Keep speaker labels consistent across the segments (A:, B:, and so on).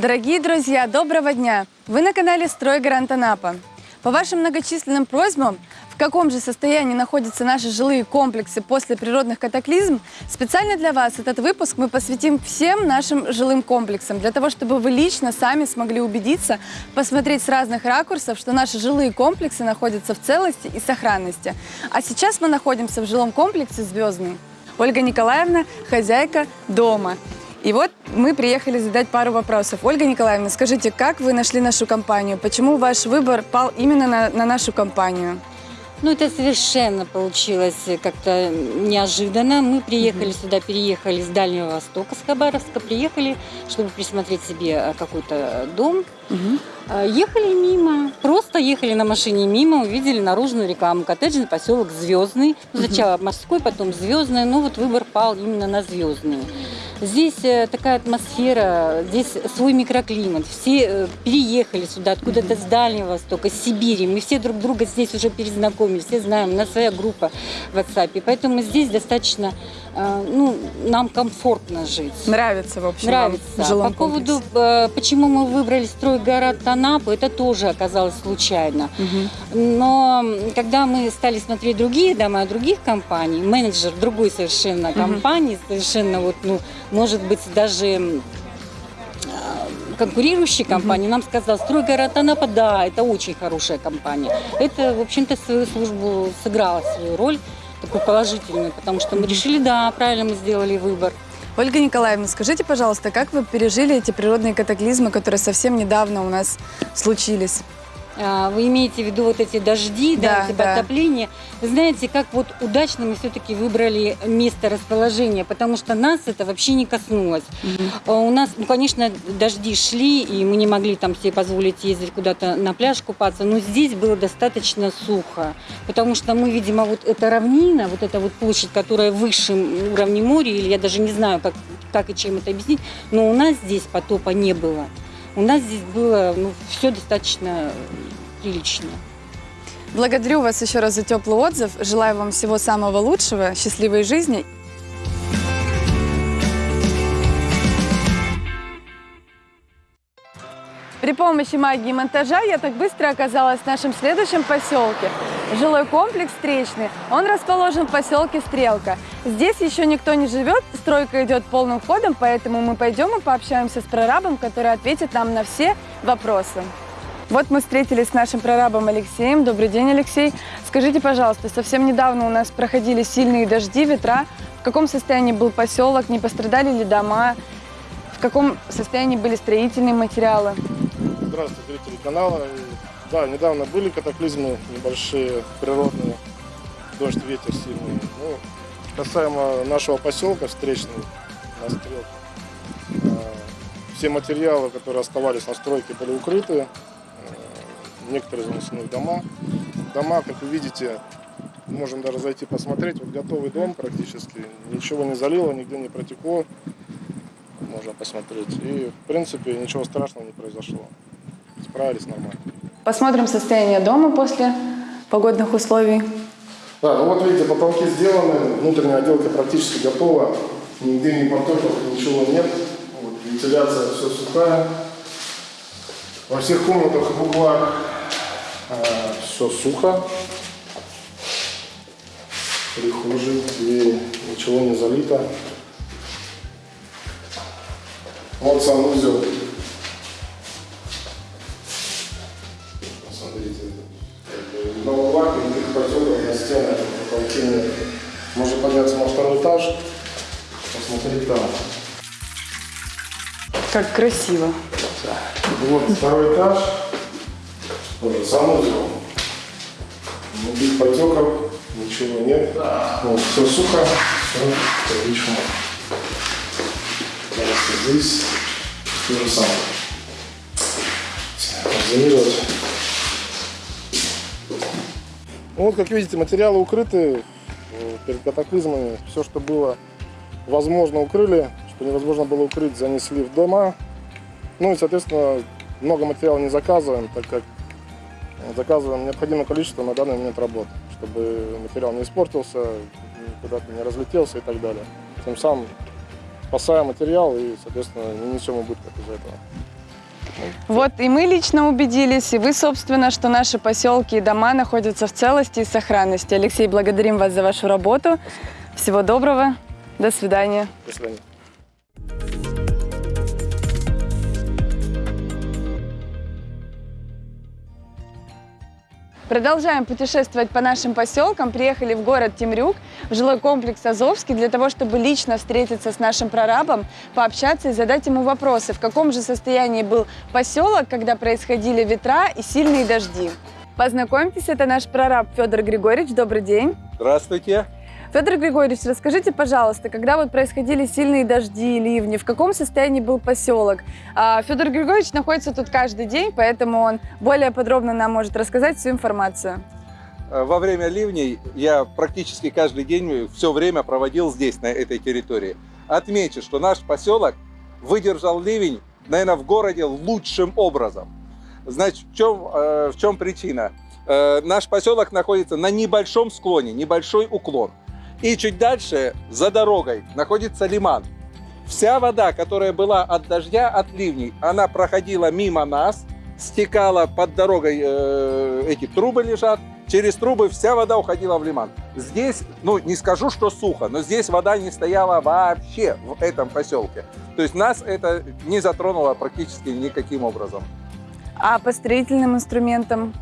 A: Дорогие друзья, доброго дня! Вы на канале «Стройгарант Анапа». По вашим многочисленным просьбам, в каком же состоянии находятся наши жилые комплексы после природных катаклизм, специально для вас этот выпуск мы посвятим всем нашим жилым комплексам, для того, чтобы вы лично сами смогли убедиться, посмотреть с разных ракурсов, что наши жилые комплексы находятся в целости и сохранности. А сейчас мы находимся в жилом комплексе «Звездный». Ольга Николаевна – хозяйка дома. И вот мы приехали задать пару вопросов. Ольга Николаевна, скажите, как вы нашли нашу компанию? Почему ваш выбор пал именно на, на нашу компанию?
B: Ну, это совершенно получилось как-то неожиданно. Мы приехали сюда, переехали с Дальнего Востока, с Хабаровска, приехали, чтобы присмотреть себе э, какой-то дом. А, Ехали мимо, просто ехали на машине мимо, увидели наружную рекламу. Коттеджный поселок Звездный. Сначала морской, потом Звездный. Ну, вот выбор пал именно на Звездный. Здесь э, такая атмосфера, здесь свой микроклимат. Все э, переехали сюда откуда-то с Дальнего Востока, с Сибири. Мы все друг друга здесь уже перезнакомились, все знаем, у нас своя группа в WhatsApp. Поэтому здесь достаточно, ну, нам комфортно жить.
A: Нравится, в общем, вам
B: Нравится.
A: в жилом
B: По поводу,
A: комплексе?
B: э, почему мы выбрали стройгород Анапу, это тоже оказалось случайно.
A: Мгм.
B: Но когда мы стали смотреть другие дома других компаний, менеджер другой совершенно компании, совершенно вот, ну, может быть, даже а, конкурирующей компании, нам сказал, стройгород Анапа, да, это очень хорошая компания. Это, в общем-то, свою службу сыграла свою роль, такую положительную, потому что мы решили, да, правильно мы сделали выбор.
A: Ольга Николаевна, скажите, пожалуйста, как вы пережили эти природные катаклизмы, которые совсем недавно у нас случились?
B: А, Вы имеете в виду вот эти дожди, да,
A: Да,
B: эти
A: да.
B: Вы знаете, как вот удачно мы все-таки выбрали место расположения, потому что нас это вообще не коснулось. А У нас, ну, конечно, дожди шли, и мы не могли там себе позволить ездить куда-то на пляж купаться, но здесь было достаточно сухо, потому что мы, видимо, вот эта равнина, вот эта вот площадь, которая выше уровня моря, или я даже не знаю, как, как и чем это объяснить, но у нас здесь потопа не было. У нас здесь было ну, все достаточно прилично.
A: Благодарю вас еще раз за теплый отзыв. Желаю вам всего самого лучшего, счастливой жизни. При помощи магии монтажа я так быстро оказалась в нашем следующем поселке. Жилой комплекс «Встречный». Он расположен в поселке Стрелка. Здесь еще никто не живет, стройка идет полным ходом, поэтому мы пойдем и пообщаемся с прорабом, который ответит нам на все вопросы. Вот мы встретились с нашим прорабом Алексеем. Добрый день, Алексей. Скажите, пожалуйста, совсем недавно у нас проходили сильные дожди, ветра. В каком состоянии был поселок? Не пострадали ли дома? В каком состоянии были строительные материалы?
C: Здравствуйте, зрители канала. Да, недавно были катаклизмы небольшие, природные, дождь, ветер сильный. Ну, касаемо нашего поселка встречный, на стрелке, э, все материалы, которые оставались на стройке, были укрыты. Э, Некоторые занесены в дома. Дома, как вы видите, можем даже зайти посмотреть. Вот готовый дом практически. Ничего не залило, нигде не протекло. Можно посмотреть. И, в принципе, ничего страшного не произошло. Справились нормально.
A: Посмотрим состояние дома после погодных условий.
C: Да, ну вот видите, потолки сделаны, внутренняя отделка практически готова, нигде не потоков, ничего нет, вот, вентиляция все сухая. Во всех комнатах и углах все сухо. Прихожие, двери, ничего не залито. Вот санузел. Посмотрите, на углах никаких потеков на стенах, на потолке. Можно подняться на второй этаж, посмотреть там.
A: Как красиво.
C: Вот второй этаж, тоже санузел. Никаких потеков, ничего нет. Вот, все сухо, все. Дальше здесь то же самое. Зонировать. Ну, вот, как видите, материалы укрыты э, перед катаклизмами. Все, что было возможно, укрыли. Что невозможно было укрыть, занесли в дома. Ну и, соответственно, много материала не заказываем, так как заказываем необходимое количество на данный момент работ, чтобы материал не испортился, куда-то не разлетелся и так далее. Тем самым спасаем материал и, соответственно, не несем убытков из-за этого.
A: Вот и мы лично убедились, и вы, собственно, что наши поселки и дома находятся в целости и сохранности. Алексей, благодарим вас за вашу работу. Всего доброго. До свидания.
C: До свидания.
A: Продолжаем путешествовать по нашим поселкам. Приехали в город Темрюк, в жилой комплекс Азовский, для того, чтобы лично встретиться с нашим прорабом, пообщаться и задать ему вопросы, в каком же состоянии был поселок, когда происходили ветра и сильные дожди. Познакомьтесь, это наш прораб Федор Григорьевич. Добрый день.
D: Здравствуйте.
A: Федор Григорьевич, расскажите, пожалуйста, когда вот происходили сильные дожди, ливни, в каком состоянии был поселок? А, Федор Григорьевич находится тут каждый день, поэтому он более подробно нам может рассказать всю информацию.
D: Э, Во время ливней я практически каждый день все время проводил здесь, на этой территории. Отмечу, что наш поселок выдержал ливень, наверное, в городе лучшим образом. Значит, в чем, э, в чем причина? Э, наш поселок находится на небольшом склоне, небольшой уклон. И чуть дальше, за дорогой, находится лиман. Вся вода, которая была от дождя, от ливней, она проходила мимо нас, стекала под дорогой, э, эти трубы лежат, через трубы вся вода уходила в лиман. Здесь, ну не скажу, что сухо, но здесь вода не стояла вообще в этом поселке. То есть нас это не затронуло практически никаким образом.
A: А по строительным инструментам?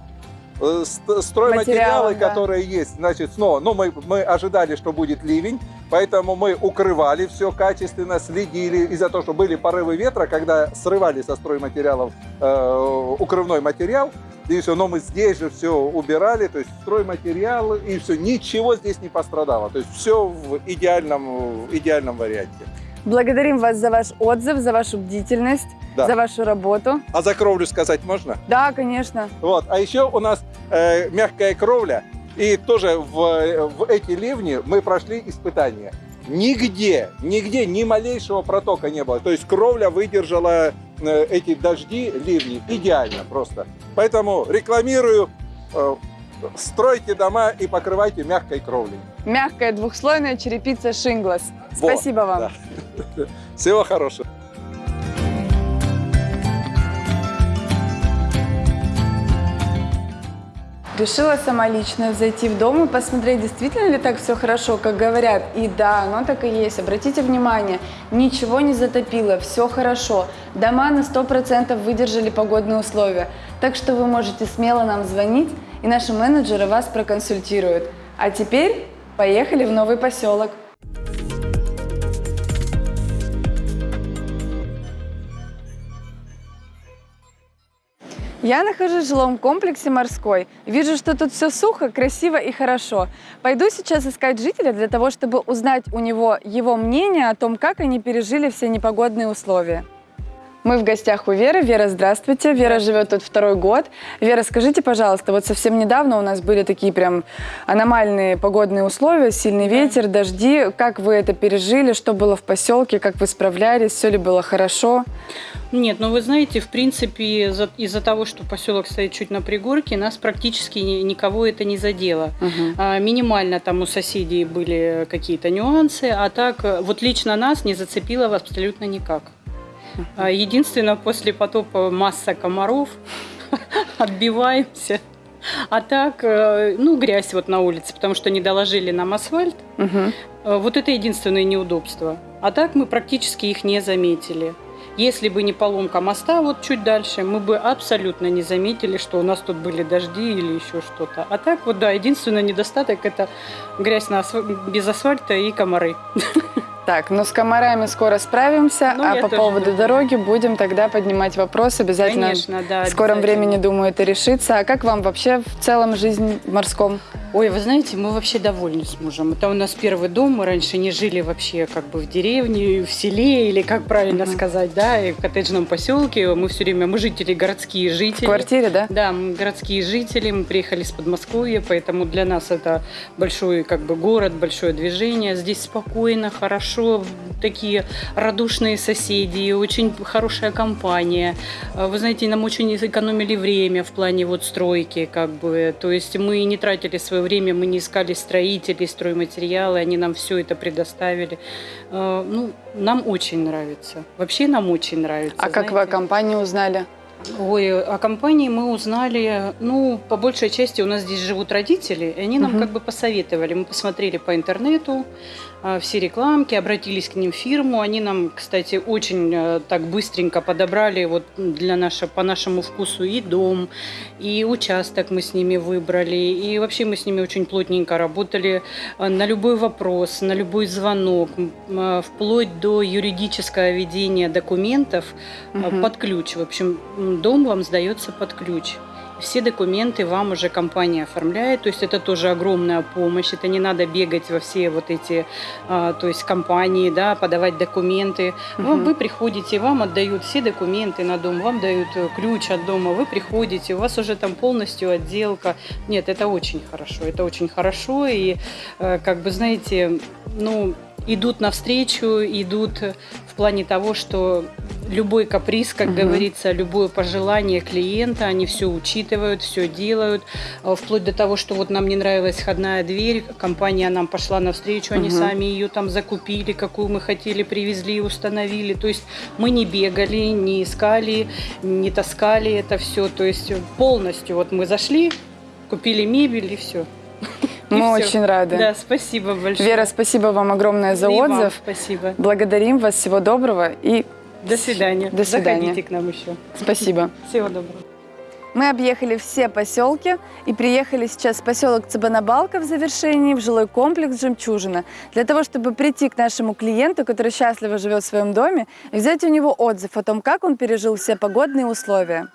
D: Э, ст- Стройматериалы,
A: да.
D: которые есть, значит, снова, ну, мы, мы ожидали, что будет ливень, поэтому мы укрывали все качественно, следили из-за того, что были порывы ветра, когда срывали со стройматериалов э, укрывной материал, и все, но мы здесь же все убирали, то есть стройматериалы, и все, ничего здесь не пострадало, то есть все в идеальном, в идеальном варианте.
A: Благодарим вас за ваш отзыв, за вашу бдительность,
D: Да.
A: за вашу работу.
D: А за кровлю сказать можно?
A: Да, конечно.
D: Вот. А еще у нас э, мягкая кровля. И тоже в, в эти ливни мы прошли испытания. Нигде, нигде ни малейшего протока не было. То есть кровля выдержала э, эти дожди, ливни идеально просто. Поэтому рекламирую, э, стройте дома и покрывайте мягкой кровлей.
A: Мягкая двухслойная черепица Шинглас. Спасибо вам.
D: да. Всего хорошего.
A: Решила сама лично зайти в дом и посмотреть, действительно ли так все хорошо, как говорят. И да, оно так и есть. Обратите внимание, ничего не затопило, все хорошо. Дома на 100% выдержали погодные условия. Так что вы можете смело нам звонить, и наши менеджеры вас проконсультируют. А теперь поехали в новый поселок. Я нахожусь в жилом комплексе «Морской». Вижу, что тут все сухо, красиво и хорошо. Пойду сейчас искать жителя для того, чтобы узнать у него его мнение о том, как они пережили все непогодные условия. Мы в гостях у Веры. Вера, здравствуйте. Вера живет тут второй год. Вера, скажите, пожалуйста, вот совсем недавно у нас были такие прям аномальные погодные условия, сильный ветер, дожди. Как вы это пережили? Что было в поселке? Как вы справлялись? Все ли было хорошо?
E: Нет, ну вы знаете, в принципе, за- из-за того, что поселок стоит чуть на пригорке, нас практически ни- никого это не задело.
A: Мгм.
E: А, минимально там у соседей были какие-то нюансы, а так вот лично нас не зацепило абсолютно никак. А, Единственное, после потопа масса комаров, отбиваемся. А так, э, ну, грязь вот на улице, потому что не доложили нам асфальт. Э, Вот это единственное неудобство. А так мы практически их не заметили. Если бы не поломка моста вот чуть дальше, мы бы абсолютно не заметили, что у нас тут были дожди или еще что-то. А так вот, да, единственный недостаток – это грязь на асф- без асфальта и комары.
A: Так, ну с комарами скоро справимся,
E: Ну,
A: а по поводу
E: думаю.
A: дороги будем тогда поднимать вопрос. Обязательно
E: Конечно, да.
A: в скором времени, думаю, это решится. А как вам вообще в целом жизнь в морском?
E: Ой, вы знаете, мы вообще довольны с мужем. Это у нас первый дом, мы раньше не жили вообще как бы в деревне, в селе, или как правильно
A: Мгм.
E: сказать, да, и в коттеджном поселке. Мы все время, мы жители, городские
A: В
E: жители.
A: квартире, да?
E: Да, мы городские жители, мы приехали с Подмосковья, поэтому для нас это большой как бы город, большое движение. Здесь спокойно, хорошо, такие радушные соседи, очень хорошая компания. А, Вы знаете, нам очень экономили время в плане вот стройки, как бы. То есть мы не тратили свое свое время мы не искали строителей, стройматериалы, они нам все это предоставили. Э, Ну, нам очень нравится. Вообще нам очень нравится.
A: А как вы о
E: знаете.
A: компании узнали?
E: Ой, о компании мы узнали, ну, по большей части у нас здесь живут родители, и они нам
A: Мгм.
E: как бы посоветовали. Мы посмотрели по интернету все рекламки, обратились к ним в фирму. Они нам, кстати, очень э, так быстренько подобрали вот для нашего, по нашему вкусу и дом, и участок мы с ними выбрали. И вообще мы с ними очень плотненько работали э, на любой вопрос, на любой звонок, э, вплоть до юридического ведения документов э,
A: Мгм.
E: под ключ. В общем, дом вам сдается под ключ. Все документы вам уже компания оформляет, то есть это тоже огромная помощь. Это не надо бегать во все вот эти, а, то есть компании, да, подавать документы.
A: Мгм.
E: Вы приходите, вам отдают все документы на дом, вам дают э, ключ от дома, вы приходите, у вас уже там полностью отделка. Нет, это очень хорошо, это очень хорошо и э, как бы знаете, ну идут навстречу, идут в плане того, что любой каприз, как
A: Мгм.
E: говорится, любое пожелание клиента, они все учитывают, все делают, Э, вплоть до того, что вот нам не нравилась входная дверь, компания нам пошла навстречу, они
A: Мгм.
E: сами ее там закупили, какую мы хотели, привезли, установили. То есть мы не бегали, не искали, не таскали это все. То есть полностью вот мы зашли, купили мебель и все.
A: Мы очень рады.
E: Да, спасибо большое.
A: Вера, спасибо вам огромное за
E: И вам
A: отзыв.
E: спасибо.
A: Благодарим вас. Всего доброго и
E: До свидания.
A: До свидания.
E: Заходите к нам еще.
A: спасибо.
E: Всего доброго.
A: Мы объехали все поселки и приехали сейчас в поселок Цыбанабалка в завершении, в жилой комплекс «Жемчужина», для того, чтобы прийти к нашему клиенту, который счастливо живет в своем доме, и взять у него отзыв о том, как он пережил все погодные условия.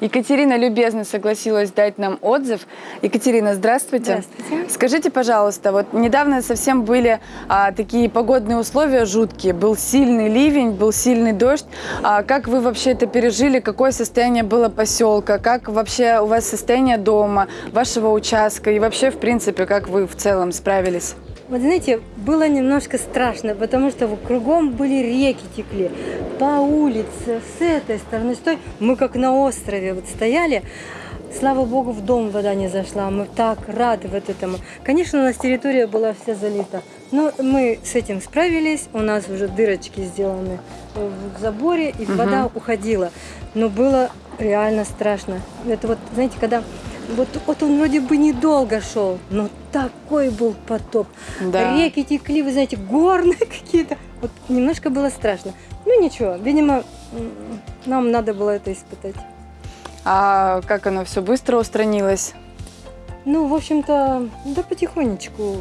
A: Екатерина любезно согласилась дать нам отзыв. Екатерина, здравствуйте.
F: Здравствуйте.
A: Скажите, пожалуйста, вот недавно совсем были а, такие погодные условия жуткие. Был сильный ливень, был сильный дождь. А как вы вообще это пережили? Какое состояние было поселка? Как вообще у вас состояние дома, вашего участка? И вообще, в принципе, как вы в целом справились?
F: Вот знаете, было немножко страшно, потому что кругом были реки текли. По улице, с этой стороны, с той. Мы как на острове вот стояли. Слава богу, в дом вода не зашла. Мы так рады вот этому. Конечно, у нас территория была вся залита. Но мы с этим справились. У нас уже дырочки сделаны в заборе, и
A: Мгм.
F: вода уходила. Но было реально страшно. Это вот, знаете, когда вот, вот он вроде бы недолго шел, но такой был потоп.
A: Да.
F: Реки текли, вы знаете, горные какие-то. Вот немножко было страшно. Ну ничего, видимо, нам надо было это испытать.
A: А как оно все быстро устранилось?
F: Ну, в общем-то, да потихонечку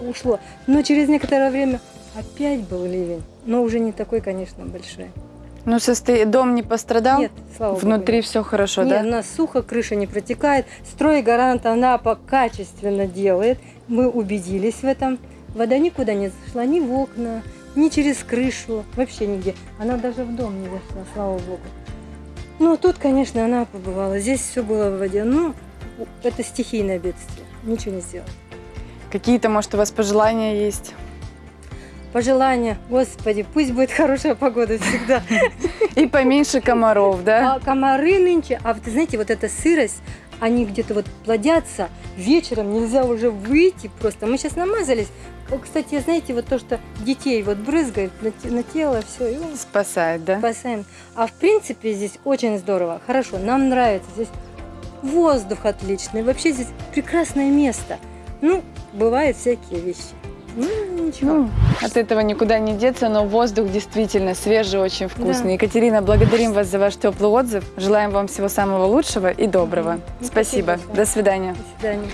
F: ушло. Но через некоторое время опять был ливень. Но уже не такой, конечно, большой.
A: Ну, состо... дом не пострадал?
F: Нет, слава богу.
A: Внутри
F: нет.
A: все хорошо,
F: Нет,
A: да?
F: у нас сухо, крыша не протекает. Стройгарант Анапа качественно делает. Мы убедились в этом. Вода никуда не зашла, ни в окна, ни через крышу, вообще нигде. Она даже в дом не зашла, слава богу. Ну, тут, конечно, она побывала. Здесь все было в воде. Ну, это стихийное бедствие. Ничего не сделать.
A: Какие-то, может, у вас пожелания есть?
F: Пожелания, Господи, пусть будет хорошая погода всегда.
A: И поменьше комаров, да?
F: А комары нынче, а вот знаете, вот эта сырость, они где-то вот плодятся, вечером нельзя уже выйти просто. Мы сейчас намазались. Кстати, знаете, вот то, что детей вот брызгает на, на тело, все, и он
A: Спасает, да?
F: спасаем. А в принципе здесь очень здорово, хорошо, нам нравится. Здесь воздух отличный, вообще здесь прекрасное место. Ну, бывают всякие вещи. Ну, ничего.
A: Ну, от этого никуда не деться, но воздух действительно свежий, очень вкусный.
F: Да.
A: Екатерина, благодарим вас за ваш теплый отзыв. Желаем вам всего самого лучшего и доброго. Спасибо.
F: Спасибо.
A: До свидания.
F: До свидания.